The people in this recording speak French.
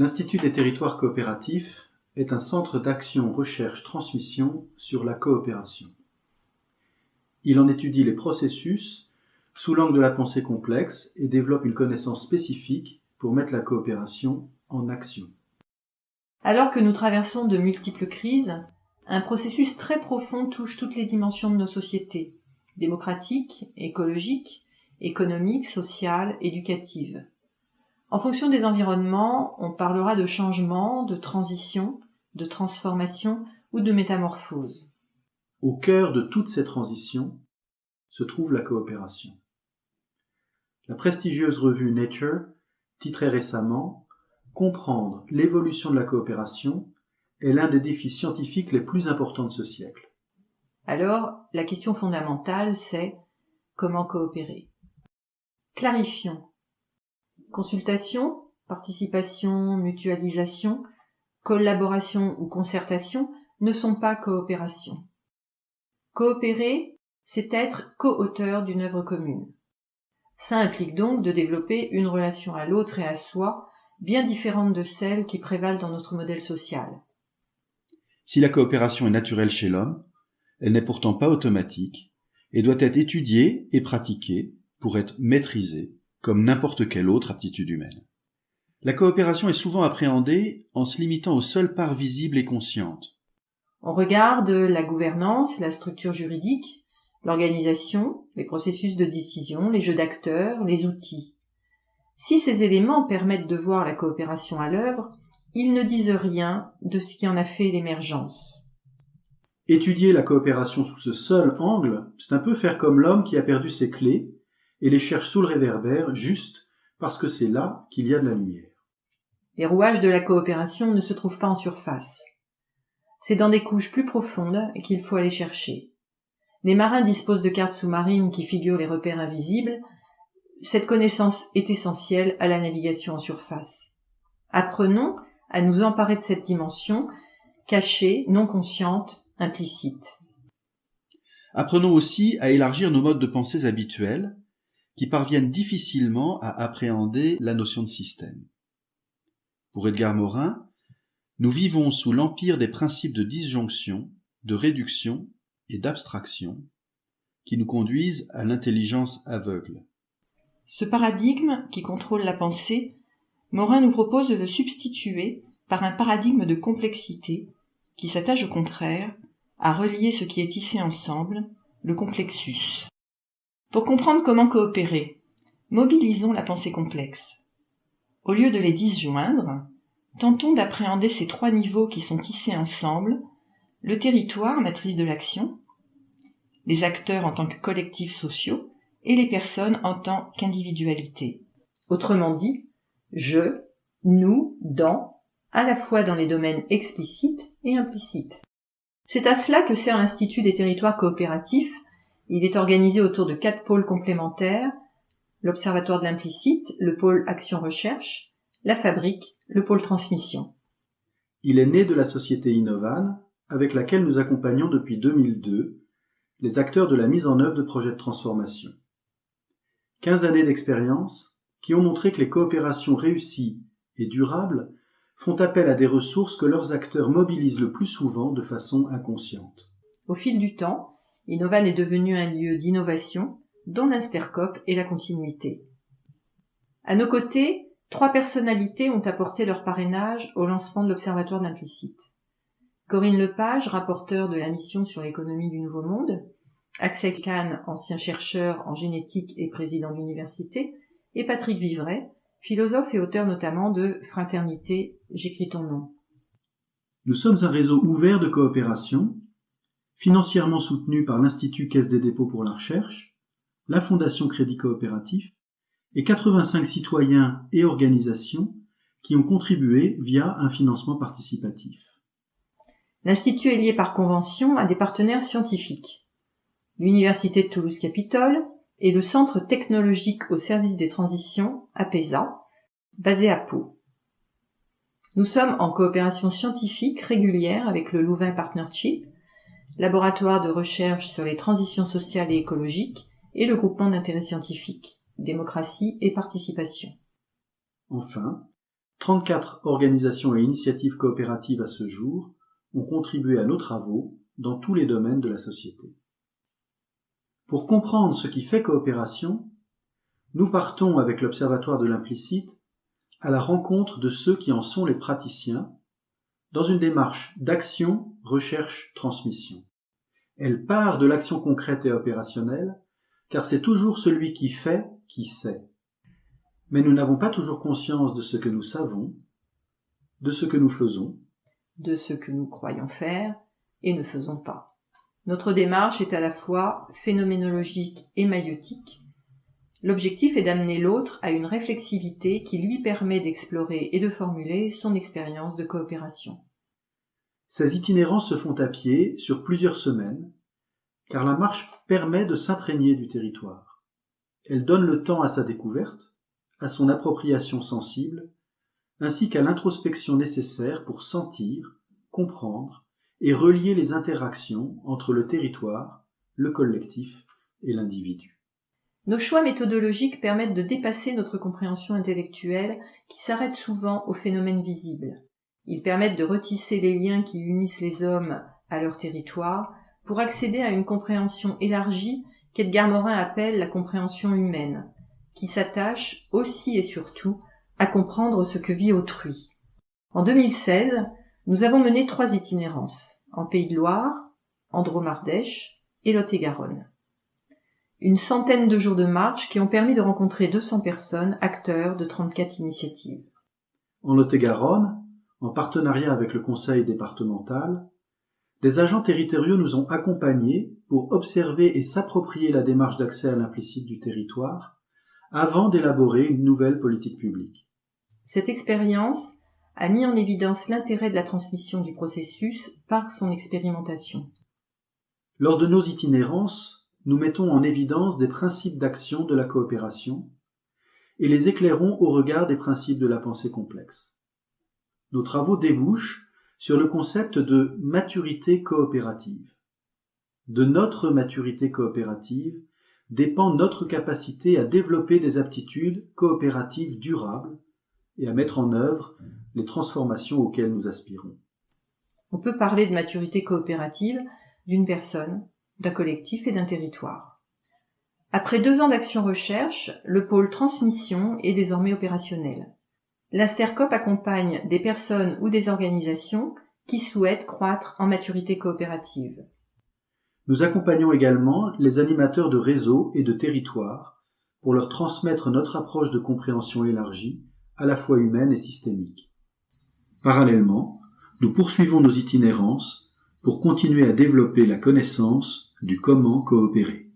L'Institut des territoires coopératifs est un centre d'action recherche-transmission sur la coopération. Il en étudie les processus sous l'angle de la pensée complexe et développe une connaissance spécifique pour mettre la coopération en action. Alors que nous traversons de multiples crises, un processus très profond touche toutes les dimensions de nos sociétés, démocratiques, écologiques, économiques, sociales, éducatives. En fonction des environnements, on parlera de changement, de transition, de transformation ou de métamorphose. Au cœur de toutes ces transitions se trouve la coopération. La prestigieuse revue Nature titrait récemment Comprendre l'évolution de la coopération est l'un des défis scientifiques les plus importants de ce siècle. Alors, la question fondamentale, c'est comment coopérer? Clarifions. Consultation, participation, mutualisation, collaboration ou concertation ne sont pas coopération. Coopérer, c'est être co-auteur d'une œuvre commune. Ça implique donc de développer une relation à l'autre et à soi bien différente de celle qui prévalent dans notre modèle social. Si la coopération est naturelle chez l'homme, elle n'est pourtant pas automatique et doit être étudiée et pratiquée pour être maîtrisée comme n'importe quelle autre aptitude humaine. La coopération est souvent appréhendée en se limitant aux seules parts visibles et conscientes. On regarde la gouvernance, la structure juridique, l'organisation, les processus de décision, les jeux d'acteurs, les outils. Si ces éléments permettent de voir la coopération à l'œuvre, ils ne disent rien de ce qui en a fait l'émergence. Étudier la coopération sous ce seul angle, c'est un peu faire comme l'homme qui a perdu ses clés et les cherche sous le réverbère juste parce que c'est là qu'il y a de la lumière. Les rouages de la coopération ne se trouvent pas en surface. C'est dans des couches plus profondes qu'il faut aller chercher. Les marins disposent de cartes sous-marines qui figurent les repères invisibles. Cette connaissance est essentielle à la navigation en surface. Apprenons à nous emparer de cette dimension, cachée, non consciente, implicite. Apprenons aussi à élargir nos modes de pensée habituels, qui parviennent difficilement à appréhender la notion de système. Pour Edgar Morin, nous vivons sous l'empire des principes de disjonction, de réduction et d'abstraction qui nous conduisent à l'intelligence aveugle. Ce paradigme qui contrôle la pensée, Morin nous propose de le substituer par un paradigme de complexité qui s'attache au contraire à relier ce qui est tissé ensemble, le complexus. Pour comprendre comment coopérer, mobilisons la pensée complexe. Au lieu de les disjoindre, tentons d'appréhender ces trois niveaux qui sont tissés ensemble, le territoire, matrice de l'action, les acteurs en tant que collectifs sociaux et les personnes en tant qu'individualité. Autrement dit, je, nous, dans, à la fois dans les domaines explicites et implicites. C'est à cela que sert l'Institut des territoires coopératifs. Il est organisé autour de quatre pôles complémentaires, l'Observatoire de l'implicite, le pôle action-recherche, la fabrique, le pôle transmission. Il est né de la société Innovan, avec laquelle nous accompagnons depuis 2002 les acteurs de la mise en œuvre de projets de transformation. Quinze années d'expérience qui ont montré que les coopérations réussies et durables font appel à des ressources que leurs acteurs mobilisent le plus souvent de façon inconsciente. Au fil du temps, Innovan est devenu un lieu d'innovation dont l'instercop et la continuité. À nos côtés, trois personnalités ont apporté leur parrainage au lancement de l'Observatoire de l'implicite. Corinne Lepage, rapporteur de la mission sur l'économie du Nouveau Monde, Axel Kahn, ancien chercheur en génétique et président d'université, et Patrick Vivray, philosophe et auteur notamment de Fraternité, j'écris ton nom. Nous sommes un réseau ouvert de coopération, financièrement soutenu par l'Institut Caisse des dépôts pour la recherche, la Fondation Crédit Coopératif et 85 citoyens et organisations qui ont contribué via un financement participatif. L'Institut est lié par convention à des partenaires scientifiques. L'Université de Toulouse-Capitole et le Centre technologique au service des transitions, APESA, basé à Pau. Nous sommes en coopération scientifique régulière avec le Louvain Partnership, laboratoire de recherche sur les transitions sociales et écologiques, et le groupement d'intérêt scientifique, démocratie et participation. Enfin, 34 organisations et initiatives coopératives à ce jour ont contribué à nos travaux dans tous les domaines de la société. Pour comprendre ce qui fait coopération, nous partons avec l'Observatoire de l'implicite à la rencontre de ceux qui en sont les praticiens dans une démarche d'action, recherche, transmission. Elle part de l'action concrète et opérationnelle, car c'est toujours celui qui fait qui sait. Mais nous n'avons pas toujours conscience de ce que nous savons, de ce que nous faisons, de ce que nous croyons faire et ne faisons pas. Notre démarche est à la fois phénoménologique et maïotique. L'objectif est d'amener l'autre à une réflexivité qui lui permet d'explorer et de formuler son expérience de coopération. Ces itinérances se font à pied sur plusieurs semaines, car la marche permet de s'imprégner du territoire. Elle donne le temps à sa découverte, à son appropriation sensible, ainsi qu'à l'introspection nécessaire pour sentir, comprendre et relier les interactions entre le territoire, le collectif et l'individu. Nos choix méthodologiques permettent de dépasser notre compréhension intellectuelle qui s'arrête souvent aux phénomènes visibles. Ils permettent de retisser les liens qui unissent les hommes à leur territoire pour accéder à une compréhension élargie qu'Edgar Morin appelle la compréhension humaine, qui s'attache aussi et surtout à comprendre ce que vit autrui. En 2016, nous avons mené trois itinérances, en Pays de Loire, en Dromardèche et Lot-et-Garonne. Une centaine de jours de marche qui ont permis de rencontrer 200 personnes, acteurs de 34 initiatives. En Lot-et-Garonne, en partenariat avec le conseil départemental, des agents territoriaux nous ont accompagnés pour observer et s'approprier la démarche d'accès à l'implicite du territoire avant d'élaborer une nouvelle politique publique. Cette expérience a mis en évidence l'intérêt de la transmission du processus par son expérimentation. Lors de nos itinérances, nous mettons en évidence des principes d'action de la coopération et les éclairons au regard des principes de la pensée complexe. Nos travaux débouchent sur le concept de maturité coopérative. De notre maturité coopérative dépend notre capacité à développer des aptitudes coopératives durables et à mettre en œuvre les transformations auxquelles nous aspirons. On peut parler de maturité coopérative d'une personne, d'un collectif et d'un territoire. Après deux ans d'action recherche, le pôle transmission est désormais opérationnel. L'Astercop accompagne des personnes ou des organisations qui souhaitent croître en maturité coopérative. Nous accompagnons également les animateurs de réseaux et de territoires pour leur transmettre notre approche de compréhension élargie à la fois humaine et systémique. Parallèlement, nous poursuivons nos itinérances pour continuer à développer la connaissance du comment coopérer.